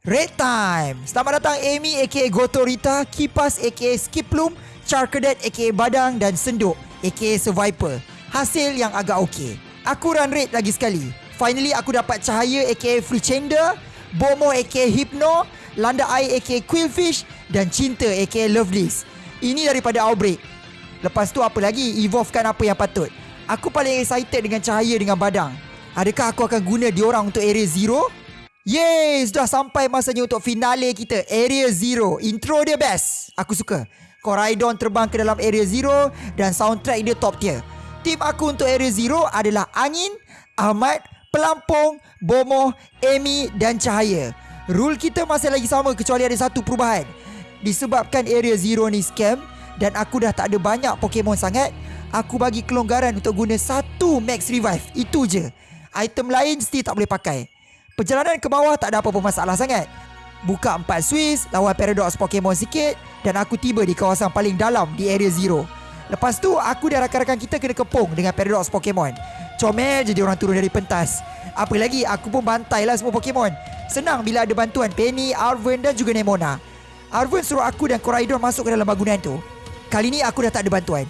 Red Time. Selamat datang Amy aka Gotorita Kipas aka Skiplum Charcadet aka Badang Dan Senduk aka Survivor Hasil yang agak okey. Aku run rate lagi sekali. Finally aku dapat Cahaya aka Free Chamber Bomo aka Hypno Landa Air aka Quillfish Dan Cinta aka Lovelace Ini daripada Outbreak. Lepas tu apa lagi? Evolvekan apa yang patut. Aku paling excited dengan Cahaya dengan Badang. Adakah aku akan guna diorang untuk area zero? Yeay, sudah sampai masanya untuk finale kita Area Zero. Intro dia best. Aku suka. Coraidon terbang ke dalam Area Zero Dan soundtrack dia top tier. Tim aku untuk Area Zero adalah Angin, Ahmad, Pelampung, Bomo, Amy dan Cahaya. Rule kita masih lagi sama kecuali ada satu perubahan. Disebabkan Area Zero ni scam Dan aku dah tak ada banyak Pokemon sangat Aku bagi kelonggaran untuk guna satu Max Revive. Itu je. Item lain still tak boleh pakai Perjalanan ke bawah tak ada apa-apa masalah sangat. Buka empat Swiss, lawan Paradox Pokemon sikit dan aku tiba di kawasan paling dalam di Area Zero. Lepas tu, aku dan rakan-rakan kita kena kepung dengan Paradox Pokemon. Comel je orang turun dari pentas. Apa lagi, aku pun bantai lah semua Pokemon. Senang bila ada bantuan Penny, Arven dan juga Nemona. Arven suruh aku dan Coraidon masuk ke dalam bangunan tu. Kali ni aku dah tak ada bantuan.